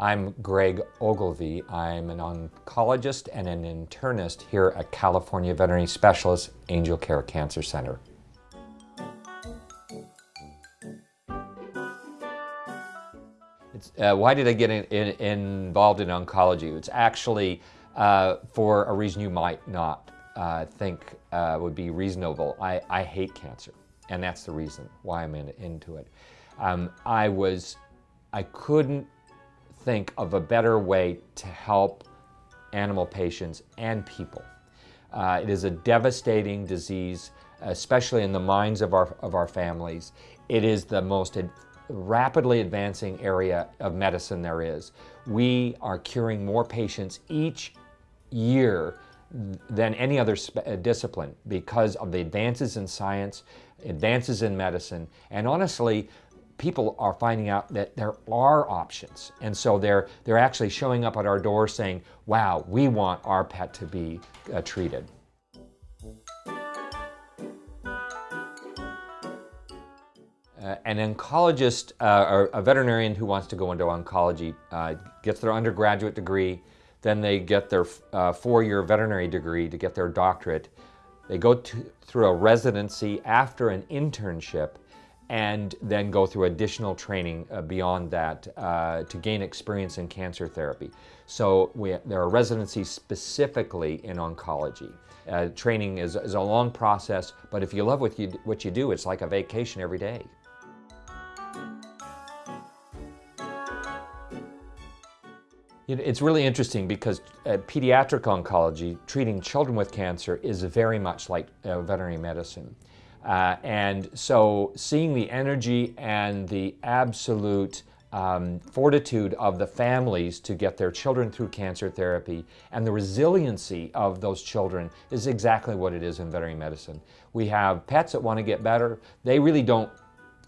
I'm Greg Ogilvie. I'm an oncologist and an internist here at California Veterinary Specialists Angel Care Cancer Center. Uh, why did I get in, in, involved in oncology? It's actually uh, for a reason you might not uh, think uh, would be reasonable. I, I, hate cancer, and that's the reason why I'm in, into it. Um, I was, I couldn't think of a better way to help animal patients and people. Uh, it is a devastating disease, especially in the minds of our, of our families. It is the most ad rapidly advancing area of medicine there is. We are curing more patients each year than any other uh, discipline because of the advances in science, advances in medicine, and honestly, people are finding out that there are options. And so they're, they're actually showing up at our door saying, wow, we want our pet to be uh, treated. Uh, an oncologist uh, or a veterinarian who wants to go into oncology uh, gets their undergraduate degree, then they get their uh, four-year veterinary degree to get their doctorate. They go to, through a residency after an internship and then go through additional training uh, beyond that uh, to gain experience in cancer therapy. So we, there are residencies specifically in oncology. Uh, training is, is, a long process, but if you love what you, what you do, it's like a vacation every day. It's really interesting because uh, pediatric oncology, treating children with cancer, is very much like uh, veterinary medicine. Uh, and so seeing the energy and the absolute um, fortitude of the families to get their children through cancer therapy and the resiliency of those children is exactly what it is in veterinary medicine. We have pets that want to get better. They really don't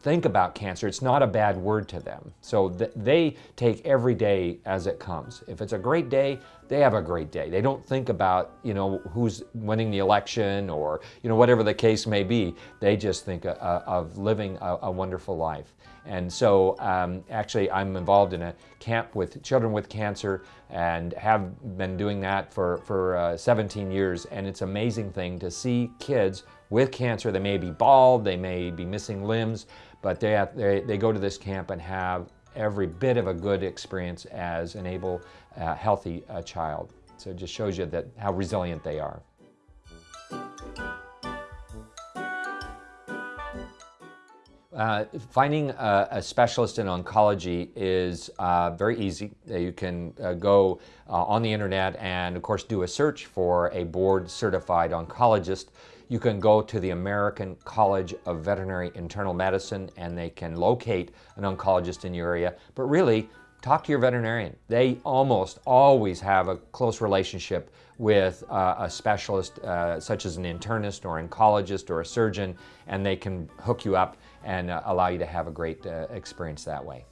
think about cancer. It's not a bad word to them. So th they take every day as it comes. If it's a great day, they have a great day. They don't think about, you know, who's winning the election or, you know, whatever the case may be. They just think uh, uh of living a, a, wonderful life. And so um, actually I'm involved in a camp with children with cancer and have been doing that for, for uh, 17 years. And it's an amazing thing to see kids with cancer. They may be bald, they may be missing limbs, but they, have, they, they go to this camp and have every bit of a good experience as an able, uh, healthy uh, child. So it just shows you that how resilient they are. Uh, finding a, a, specialist in oncology is uh, very easy. You can uh, go uh, on the internet and of course do a search for a board certified oncologist you can go to the American College of Veterinary Internal Medicine and they can locate an oncologist in your area. But really, talk to your veterinarian. They almost always have a close relationship with uh, a specialist uh, such as an internist or oncologist or a surgeon and they can hook you up and uh, allow you to have a great uh, experience that way.